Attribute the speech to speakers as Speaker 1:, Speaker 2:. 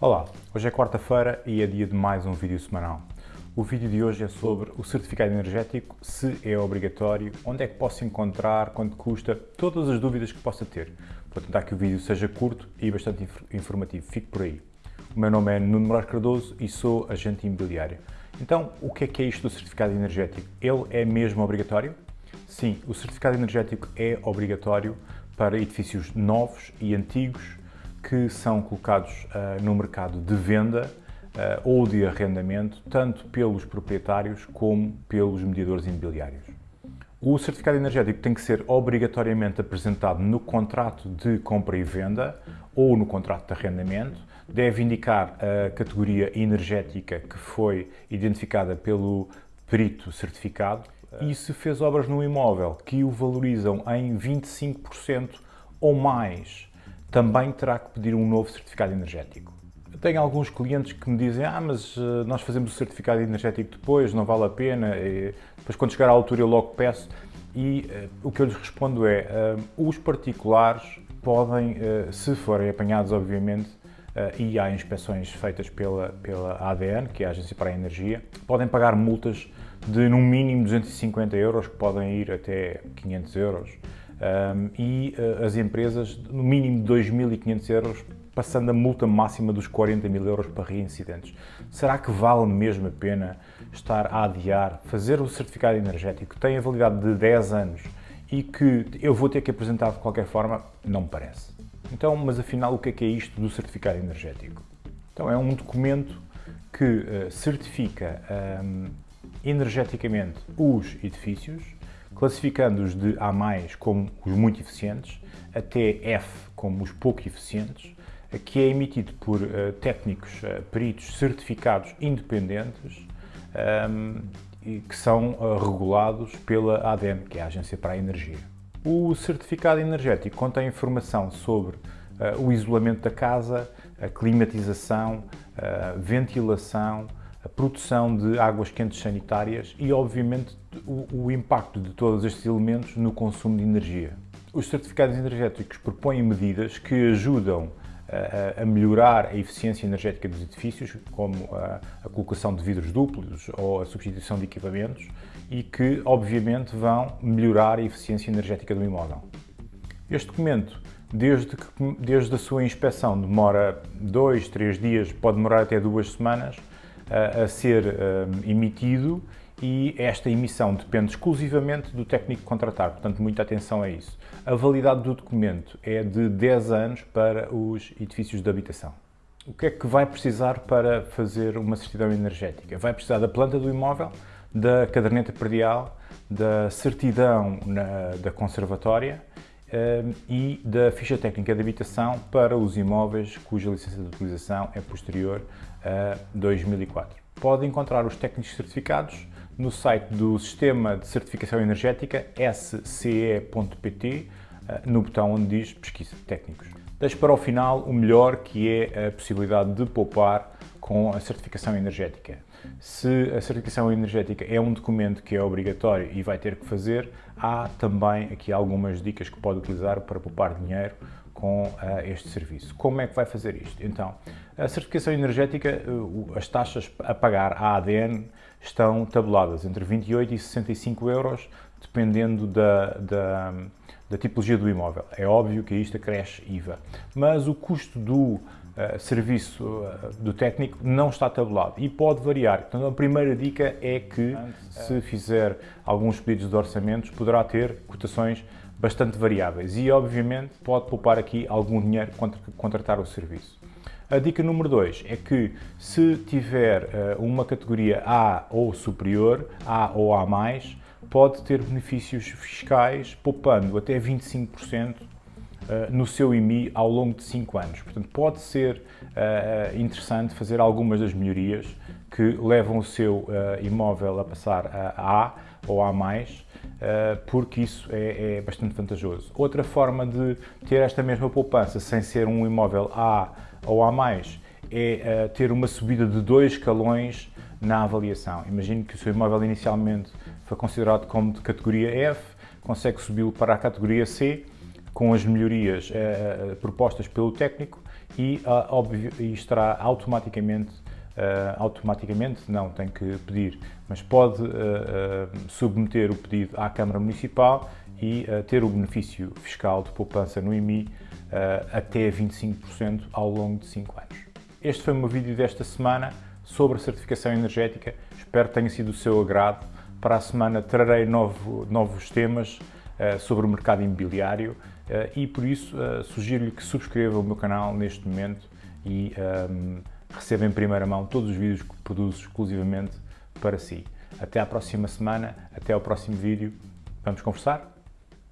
Speaker 1: Olá, hoje é quarta-feira e é dia de mais um vídeo semanal. O vídeo de hoje é sobre o certificado energético, se é obrigatório, onde é que posso encontrar, quanto custa, todas as dúvidas que possa ter. Vou tentar que o vídeo seja curto e bastante informativo, fique por aí. O meu nome é Nuno Moraes Cardoso e sou agente imobiliário. Então, o que é que é isto do certificado energético? Ele é mesmo obrigatório? Sim, o certificado energético é obrigatório para edifícios novos e antigos que são colocados uh, no mercado de venda uh, ou de arrendamento, tanto pelos proprietários como pelos mediadores imobiliários. O certificado energético tem que ser obrigatoriamente apresentado no contrato de compra e venda ou no contrato de arrendamento, deve indicar a categoria energética que foi identificada pelo perito certificado. E se fez obras no imóvel que o valorizam em 25% ou mais também terá que pedir um novo certificado energético. Eu tenho alguns clientes que me dizem ah, mas eh, nós fazemos o certificado energético depois, não vale a pena, e depois quando chegar à altura eu logo peço. E uh, o que eu lhes respondo é, uh, os particulares podem, uh, se forem apanhados obviamente, e há inspeções feitas pela, pela ADN, que é a Agência para a Energia, podem pagar multas de no mínimo 250 euros, que podem ir até 500 euros um, e uh, as empresas no mínimo 2.500 euros, passando a multa máxima dos 40 mil euros para reincidentes. Será que vale mesmo a pena estar a adiar, fazer o certificado energético que tem a validade de 10 anos e que eu vou ter que apresentar de qualquer forma? Não me parece. Então, mas afinal, o que é que é isto do certificado energético? Então, é um documento que uh, certifica um, energeticamente os edifícios, classificando-os de A+, como os muito eficientes, até F como os pouco eficientes, que é emitido por uh, técnicos, uh, peritos certificados independentes um, e que são uh, regulados pela ADEM, que é a Agência para a Energia. O certificado energético contém informação sobre o isolamento da casa, a climatização, a ventilação, a produção de águas quentes sanitárias e, obviamente, o, o impacto de todos estes elementos no consumo de energia. Os certificados energéticos propõem medidas que ajudam a, a melhorar a eficiência energética dos edifícios, como a, colocação de vidros duplos ou a substituição de equipamentos, e que, obviamente, vão melhorar a eficiência energética do imóvel. Este documento, desde, que, desde a sua inspeção, demora dois, três dias, pode demorar até duas semanas, a, a ser um, emitido e esta emissão depende exclusivamente do técnico contratar, portanto, muita atenção a isso. A validade do documento é de 10 anos para os edifícios de habitação. O que é que vai precisar para fazer uma certidão energética? Vai precisar da planta do imóvel, da caderneta predial, da certidão na, da conservatória um, e da ficha técnica de habitação para os imóveis cuja licença de utilização é posterior a 2004. Pode encontrar os técnicos certificados no site do Sistema de Certificação Energética sce.pt eh, no botão onde diz Pesquisa Técnicos. Deixo para o final o melhor que é a possibilidade de poupar com a certificação energética. Se a certificação energética é um documento que é obrigatório e vai ter que fazer, há também aqui algumas dicas que pode utilizar para poupar dinheiro com uh, este serviço. Como é que vai fazer isto? Então, a certificação energética, uh, as taxas a pagar à ADN estão tabuladas entre 28 e 65 euros, dependendo da, da, da tipologia do imóvel. É óbvio que isto acresce IVA, mas o custo do serviço uh, do técnico não está tabulado e pode variar. Então a primeira dica é que se fizer alguns pedidos de orçamentos poderá ter cotações bastante variáveis e, obviamente, pode poupar aqui algum dinheiro contra contratar o serviço. A dica número 2 é que se tiver uh, uma categoria A ou superior, A ou A+, pode ter benefícios fiscais poupando até 25% Uh, no seu IMI ao longo de 5 anos. Portanto, pode ser uh, interessante fazer algumas das melhorias que levam o seu uh, imóvel a passar a A ou A+, eh, porque isso é, é, bastante vantajoso. Outra forma de ter esta mesma poupança sem ser um imóvel A ou A+, é ter uma subida de dois escalões na avaliação. Imagine que o seu imóvel inicialmente foi considerado como de categoria F, consegue subi-lo para a categoria C, com as melhorias uh, propostas pelo técnico e, óbvio, e estará automaticamente Uh, automaticamente, não, tem que pedir, mas pode uh, uh, submeter o pedido à Câmara Municipal e ter o benefício fiscal de poupança no IMI até 25% ao longo de 5 anos. Este foi o meu vídeo desta semana sobre a certificação energética, espero que tenha sido do seu agrado. Para a semana trarei novo, novos temas sobre o mercado imobiliário e por isso sugiro-lhe que subscreva o meu canal neste momento e um, receba em primeira mão todos os vídeos que produzo exclusivamente para si. Até à próxima semana, até ao próximo vídeo. Vamos conversar?